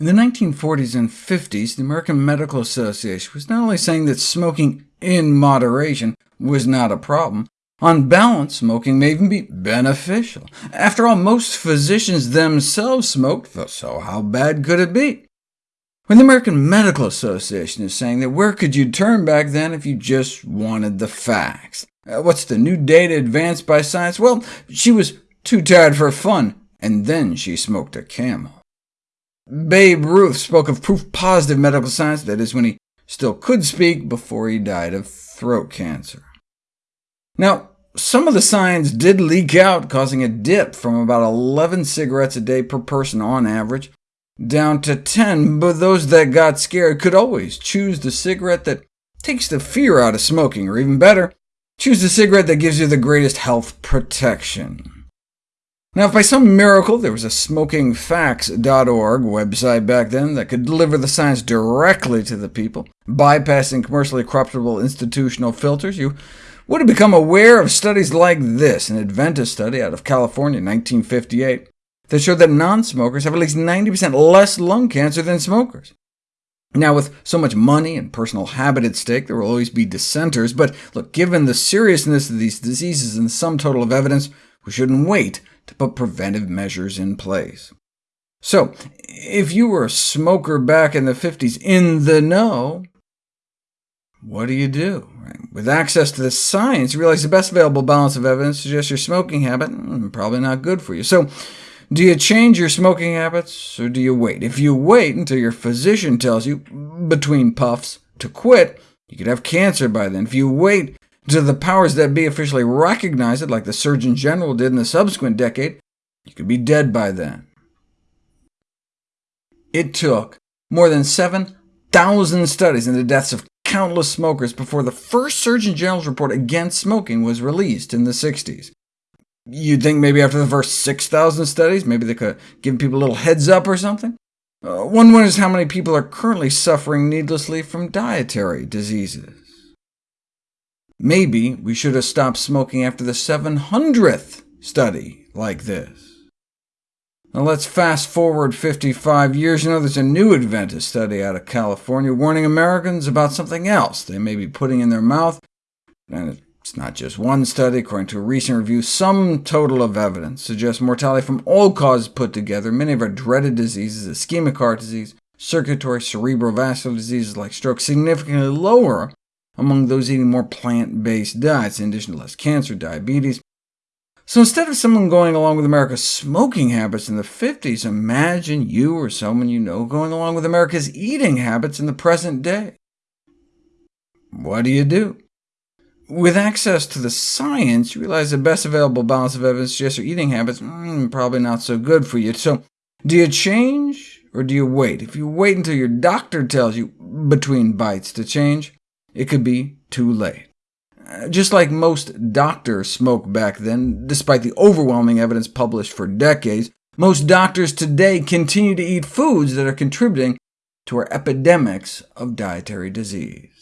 In the 1940s and 50s, the American Medical Association was not only saying that smoking in moderation was not a problem, on balance, smoking may even be beneficial. After all, most physicians themselves smoked, so how bad could it be? When the American Medical Association is saying that where could you turn back then if you just wanted the facts? Uh, what's the new data advanced by science? Well, she was too tired for fun, and then she smoked a camel. Babe Ruth spoke of proof-positive medical science, that is, when he still could speak before he died of throat cancer. Now, some of the signs did leak out, causing a dip from about 11 cigarettes a day per person on average, down to 10, but those that got scared could always choose the cigarette that takes the fear out of smoking, or even better, choose the cigarette that gives you the greatest health protection. Now, if by some miracle there was a smokingfacts.org website back then that could deliver the science directly to the people, bypassing commercially corruptible institutional filters, you would have become aware of studies like this, an Adventist study out of California in 1958, that showed that non-smokers have at least 90% less lung cancer than smokers. Now, with so much money and personal habit at stake, there will always be dissenters, but look, given the seriousness of these diseases and the sum total of evidence, we shouldn't wait to put preventive measures in place. So, if you were a smoker back in the 50s in the know, what do you do? With access to the science, you realize the best available balance of evidence suggests your smoking habit mm, probably not good for you. So, do you change your smoking habits, or do you wait? If you wait until your physician tells you, between puffs, to quit, you could have cancer by then. If you wait do the powers that be officially recognize it, like the Surgeon General did in the subsequent decade, you could be dead by then. It took more than 7,000 studies into the deaths of countless smokers before the first Surgeon General's report against smoking was released in the 60s. You'd think maybe after the first 6,000 studies, maybe they could give people a little heads up or something? Uh, one wonders how many people are currently suffering needlessly from dietary diseases. Maybe we should have stopped smoking after the 700th study like this. Now let's fast forward 55 years. You know, there's a new Adventist study out of California warning Americans about something else they may be putting in their mouth. And it's not just one study. According to a recent review, sum total of evidence suggests mortality from all causes put together, many of our dreaded diseases, ischemic heart disease, circulatory cerebrovascular diseases like stroke, significantly lower among those eating more plant-based diets, in addition to less cancer, diabetes. So instead of someone going along with America's smoking habits in the 50s, imagine you or someone you know going along with America's eating habits in the present day. What do you do? With access to the science, you realize the best available balance of evidence suggests your eating habits mm, probably not so good for you. So do you change, or do you wait? If you wait until your doctor tells you between bites to change, it could be too late. Uh, just like most doctors smoked back then, despite the overwhelming evidence published for decades, most doctors today continue to eat foods that are contributing to our epidemics of dietary disease.